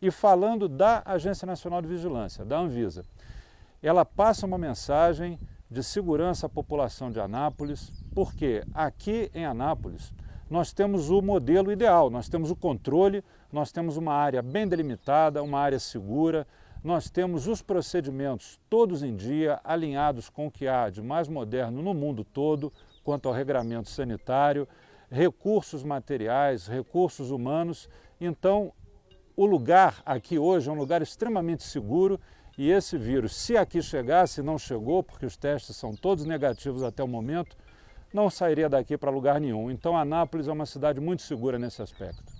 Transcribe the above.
e falando da Agência Nacional de Vigilância, da Anvisa. Ela passa uma mensagem de segurança à população de Anápolis, porque aqui em Anápolis nós temos o modelo ideal, nós temos o controle, nós temos uma área bem delimitada, uma área segura, nós temos os procedimentos todos em dia, alinhados com o que há de mais moderno no mundo todo, quanto ao regramento sanitário, recursos materiais, recursos humanos. Então, o lugar aqui hoje é um lugar extremamente seguro e esse vírus, se aqui chegasse, não chegou, porque os testes são todos negativos até o momento, não sairia daqui para lugar nenhum. Então Anápolis é uma cidade muito segura nesse aspecto.